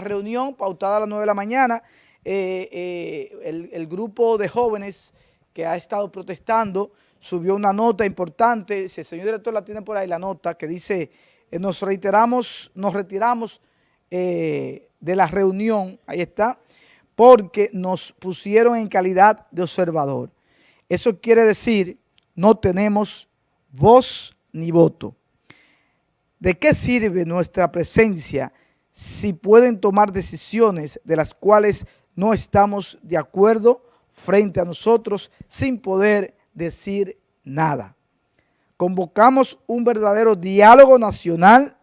reunión pautada a las 9 de la mañana, eh, eh, el, grupo de jóvenes que ha estado protestando subió una nota importante, si el señor director la tiene por ahí, la nota que dice, eh, nos reiteramos, nos retiramos de la reunión, ahí está, porque nos pusieron en calidad de observador. Eso quiere decir, no tenemos voz ni voto. ¿De qué sirve nuestra presencia si pueden tomar decisiones de las cuales no estamos de acuerdo frente a nosotros sin poder decir nada. Convocamos un verdadero diálogo nacional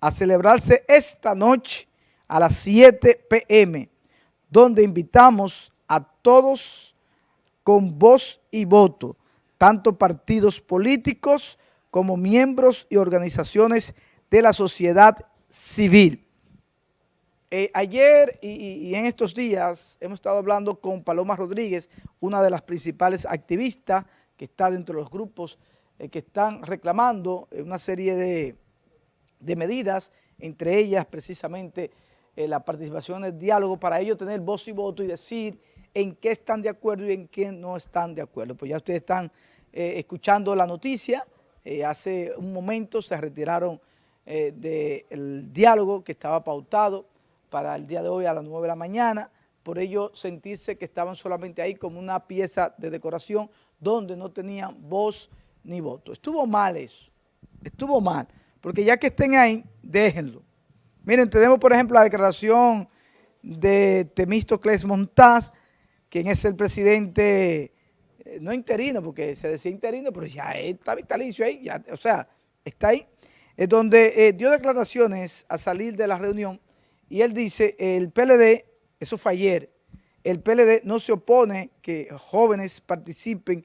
a celebrarse esta noche a las 7 p.m., donde invitamos a todos con voz y voto, tanto partidos políticos como miembros y organizaciones de la sociedad civil. Eh, ayer y, en estos días hemos estado hablando con Paloma Rodríguez, una de las principales activistas que está dentro de los grupos eh, que están reclamando eh, una serie de, medidas, entre ellas precisamente la participación en el diálogo, para ellos tener voz y voto y decir en qué están de acuerdo y en qué no están de acuerdo. Pues ya ustedes están escuchando la noticia, hace un momento se retiraron del diálogo que estaba pautado para el día de hoy a las 9 de la mañana, por ello sentirse que estaban solamente ahí como una pieza de decoración donde no tenían voz ni voto. Estuvo mal eso, estuvo mal, porque ya que estén ahí, déjenlo. Miren, tenemos por ejemplo la declaración de Temístocles Montaz, quien es el presidente, eh, no interino, porque se decía interino, pero ya está vitalicio ahí, o sea, está ahí, donde eh, dio declaraciones a salir de la reunión y él dice, el PLD, eso fue ayer, el PLD no se opone que jóvenes participen,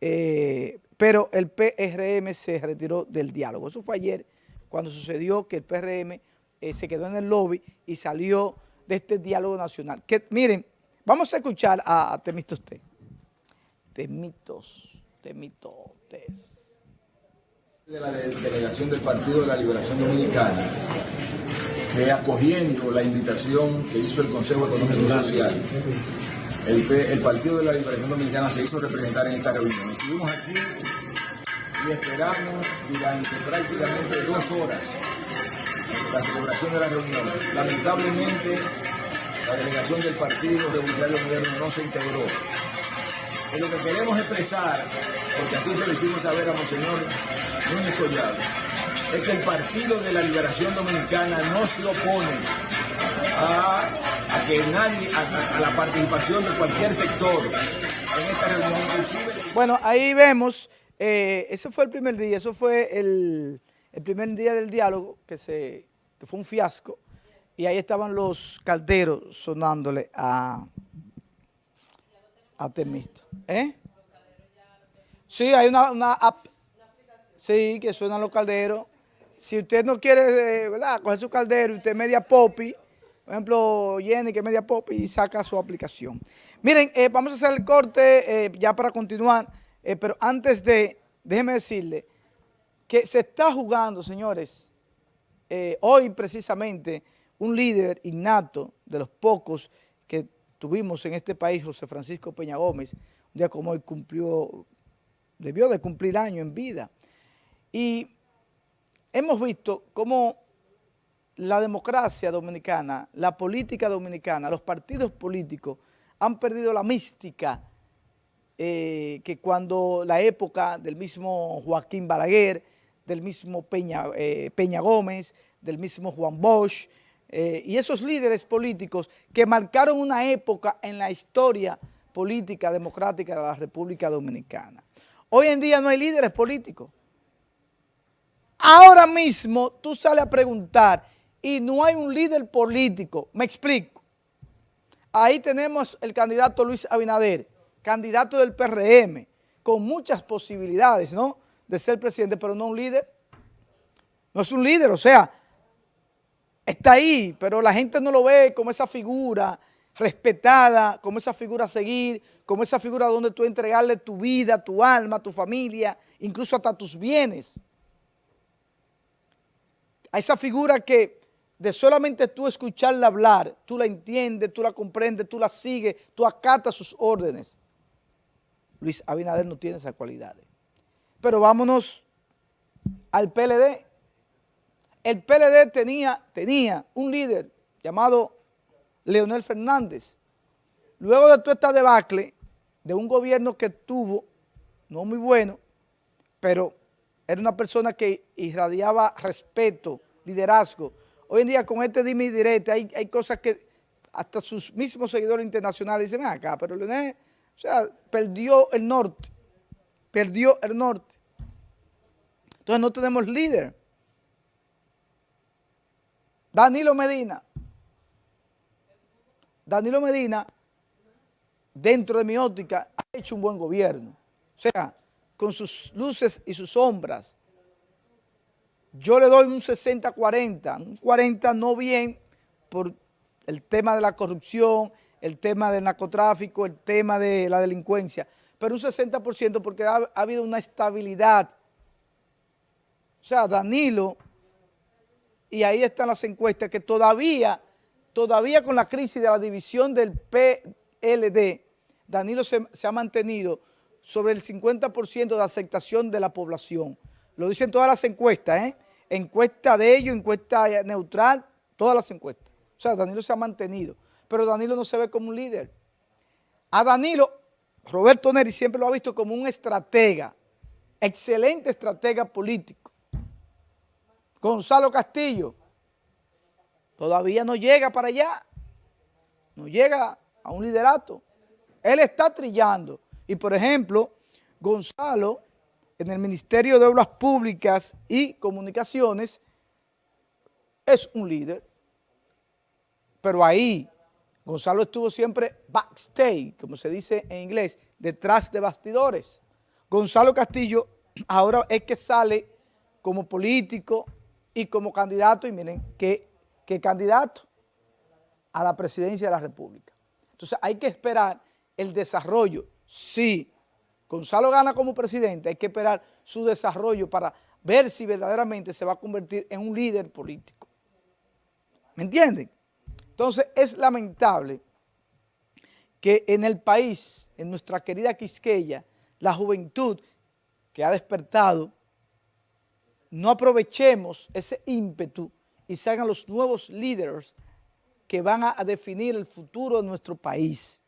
eh, pero el PRM se retiró del diálogo. Eso fue ayer cuando sucedió que el PRM eh, se quedó en el lobby y salió de este diálogo nacional. Que, miren, vamos a escuchar a, a Temitos Temitos, Temitotes. De la delegación del Partido de la Liberación Dominicana, que acogiendo la invitación que hizo el Consejo Económico y Social, el, Partido de la Liberación Dominicana se hizo representar en esta reunión. Estuvimos aquí y esperamos durante prácticamente dos horas la celebración de la reunión. Lamentablemente, la delegación del Partido Revolucionario Moderno no se integró. Y lo que queremos expresar, porque así se lo hicimos saber a Monseñor Collado, es que el Partido de la Liberación Dominicana no se opone a, que nadie, a, la participación de cualquier sector en esta reunión, inclusive... Bueno, ahí vemos, eh, ese fue el primer día, eso fue el, primer día del diálogo, que, se, que fue un fiasco, y ahí estaban los calderos sonándole a, a Temisto. ¿Eh? Sí, hay una sí, que suenan los calderos, si usted no quiere, eh, ¿verdad?, coger su caldero y usted media popi, por ejemplo, Jenny que media popi y saca su aplicación. Miren, eh, vamos a hacer el corte eh, ya para continuar, pero antes de, déjeme decirle que se está jugando, señores, hoy precisamente un líder innato de los pocos que tuvimos en este país, José Francisco Peña Gómez, un día como hoy cumplió, debió de cumplir año en vida. Y hemos visto cómo la democracia dominicana, la política dominicana, los partidos políticos han perdido la mística eh, que cuando la época del mismo Joaquín Balaguer, del mismo Peña, eh, Peña Gómez, del mismo Juan Bosch, eh, y esos líderes políticos que marcaron una época en la historia política democrática de la República Dominicana. Hoy en día no hay líderes políticos. Ahora mismo tú sales a preguntar y no hay un líder político. Me explico. Ahí tenemos el candidato Luis Abinader, candidato del PRM, con muchas posibilidades, ¿no?, de ser presidente, pero no un líder. No es un líder, o sea, está ahí, pero la gente no lo ve como esa figura respetada, como esa figura a seguir, como esa figura donde tú entregarle tu vida, tu alma, tu familia, incluso hasta tus bienes a esa figura que de solamente tú escucharla hablar, tú la entiendes, tú la comprendes, tú la sigues, tú acatas sus órdenes. Luis Abinader no tiene esas cualidades. Pero vámonos al PLD. El PLD tenía, tenía un líder llamado Leonel Fernández. Luego de toda esta debacle, de un gobierno que tuvo, no muy bueno, pero era una persona que irradiaba respeto, liderazgo. Hoy en día con este dime y direte hay, hay cosas que hasta sus mismos seguidores internacionales dicen, acá, pero Leonel, o sea, perdió el norte, perdió el norte. Entonces no tenemos líder. Danilo Medina. Danilo Medina, dentro de mi óptica, ha hecho un buen gobierno. O sea, con sus luces y sus sombras. Yo le doy un 60-40, un 40 no bien por el tema de la corrupción, el tema del narcotráfico, el tema de la delincuencia, pero un 60% porque ha, ha habido una estabilidad. O sea, Danilo, y ahí están las encuestas, que todavía, todavía con la crisis de la división del PLD, Danilo se ha mantenido sobre el 50% de aceptación de la población. Lo dicen todas las encuestas, ¿eh? Encuesta de ellos, encuesta neutral, todas las encuestas. O sea, Danilo se ha mantenido, pero Danilo no se ve como un líder. A Danilo, Roberto Neri siempre lo ha visto como un estratega, excelente estratega político. Gonzalo Castillo, todavía no llega para allá, no llega a un liderato. Él está trillando. Y por ejemplo, Gonzalo, en el Ministerio de Obras Públicas y Comunicaciones, es un líder. Pero ahí, Gonzalo estuvo siempre backstage, como se dice en inglés, detrás de bastidores. Gonzalo Castillo ahora es que sale como político y como candidato, y miren, qué, qué candidato a la presidencia de la República. Entonces hay que esperar el desarrollo si Gonzalo gana como presidente, hay que esperar su desarrollo para ver si verdaderamente se va a convertir en un líder político. ¿Me entienden? Entonces es lamentable que en el país, en nuestra querida Quisqueya, la juventud que ha despertado, no aprovechemos ese ímpetu y se hagan los nuevos líderes que van a definir el futuro de nuestro país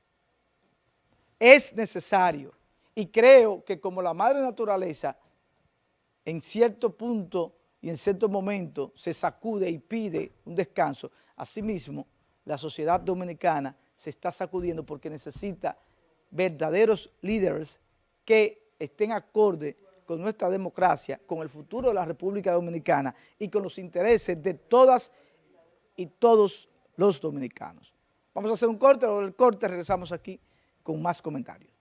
es necesario y creo que como la madre naturaleza en cierto punto y en cierto momento se sacude y pide un descanso, asimismo la sociedad dominicana se está sacudiendo porque necesita verdaderos líderes que estén acorde con nuestra democracia, con el futuro de la República Dominicana y con los intereses de todas y todos los dominicanos. Vamos a hacer un corte, luego del corte regresamos aquí con más comentarios.